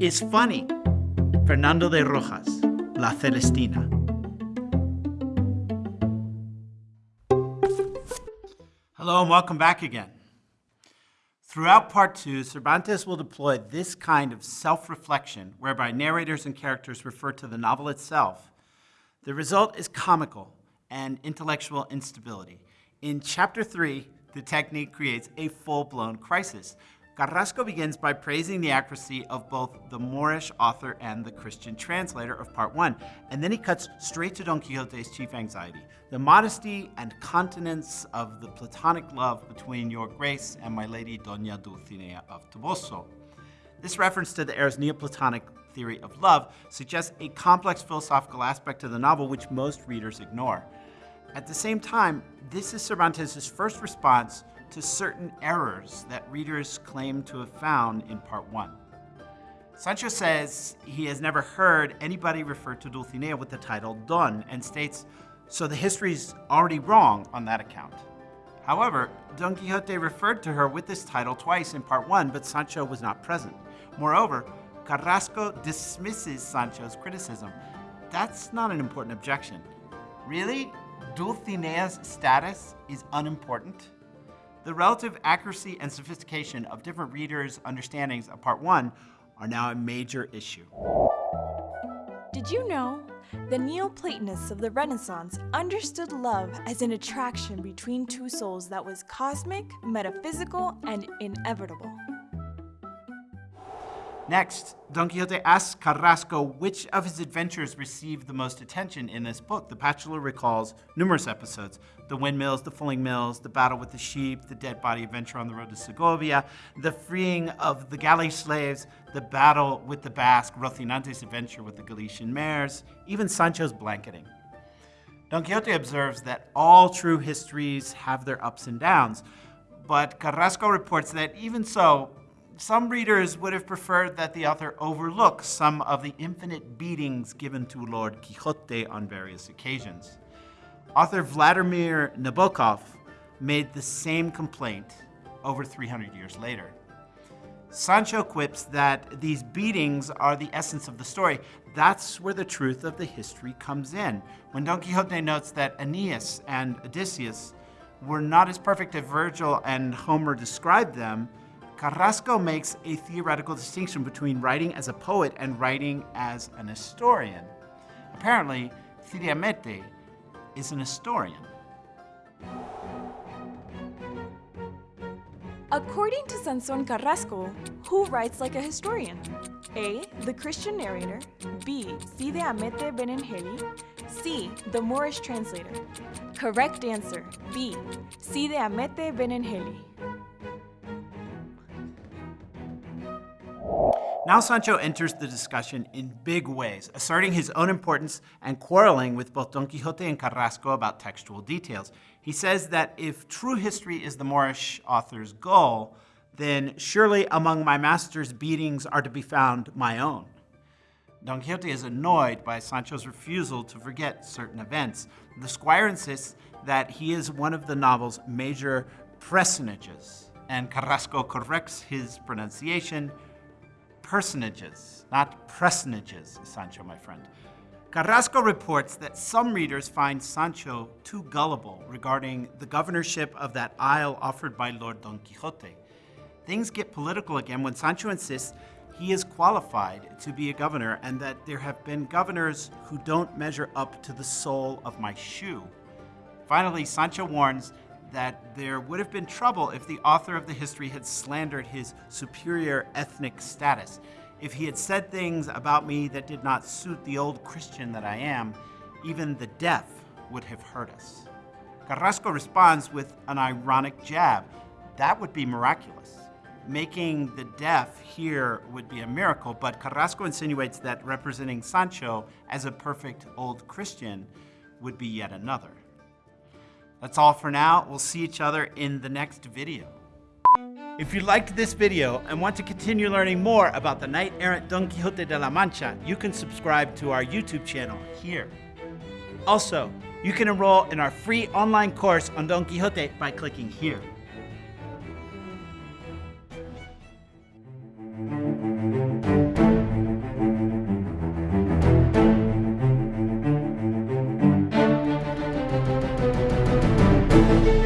is funny. Fernando de Rojas, La Celestina. Hello and welcome back again. Throughout part two, Cervantes will deploy this kind of self-reflection whereby narrators and characters refer to the novel itself. The result is comical and intellectual instability. In chapter three, the technique creates a full-blown crisis. Carrasco begins by praising the accuracy of both the Moorish author and the Christian translator of part one, and then he cuts straight to Don Quixote's chief anxiety, the modesty and continence of the platonic love between your grace and my lady Doña Dulcinea of Toboso. This reference to the heir's Neoplatonic theory of love suggests a complex philosophical aspect to the novel which most readers ignore. At the same time, this is Cervantes' first response to certain errors that readers claim to have found in part one. Sancho says he has never heard anybody refer to Dulcinea with the title Don and states, so the history's already wrong on that account. However, Don Quixote referred to her with this title twice in part one, but Sancho was not present. Moreover, Carrasco dismisses Sancho's criticism. That's not an important objection. Really? Dulcinea's status is unimportant? The relative accuracy and sophistication of different readers' understandings of part one are now a major issue. Did you know? The Neoplatonists of the Renaissance understood love as an attraction between two souls that was cosmic, metaphysical, and inevitable. Next, Don Quixote asks Carrasco which of his adventures received the most attention in this book. The bachelor recalls numerous episodes, the windmills, the fulling mills, the battle with the sheep, the dead body adventure on the road to Segovia, the freeing of the galley slaves, the battle with the Basque, Rocinante's adventure with the Galician mares, even Sancho's blanketing. Don Quixote observes that all true histories have their ups and downs, but Carrasco reports that even so, some readers would have preferred that the author overlook some of the infinite beatings given to Lord Quixote on various occasions. Author Vladimir Nabokov made the same complaint over 300 years later. Sancho quips that these beatings are the essence of the story. That's where the truth of the history comes in. When Don Quixote notes that Aeneas and Odysseus were not as perfect as Virgil and Homer described them, Carrasco makes a theoretical distinction between writing as a poet and writing as an historian. Apparently, Cide Hamete is an historian. According to Sanson Carrasco, who writes like a historian? A. The Christian narrator. B. Cide Hamete Benengeli. C. The Moorish translator. Correct answer, B. Cide Hamete Benengeli. Now Sancho enters the discussion in big ways, asserting his own importance and quarreling with both Don Quixote and Carrasco about textual details. He says that if true history is the Moorish author's goal, then surely among my master's beatings are to be found my own. Don Quixote is annoyed by Sancho's refusal to forget certain events. The squire insists that he is one of the novel's major personages, and Carrasco corrects his pronunciation, personages, not personages, Sancho, my friend. Carrasco reports that some readers find Sancho too gullible regarding the governorship of that isle offered by Lord Don Quixote. Things get political again when Sancho insists he is qualified to be a governor and that there have been governors who don't measure up to the sole of my shoe. Finally, Sancho warns that there would have been trouble if the author of the history had slandered his superior ethnic status. If he had said things about me that did not suit the old Christian that I am, even the deaf would have hurt us. Carrasco responds with an ironic jab. That would be miraculous. Making the deaf hear would be a miracle, but Carrasco insinuates that representing Sancho as a perfect old Christian would be yet another. That's all for now. We'll see each other in the next video. If you liked this video and want to continue learning more about the knight-errant Don Quixote de la Mancha, you can subscribe to our YouTube channel here. Also, you can enroll in our free online course on Don Quixote by clicking here. Bye.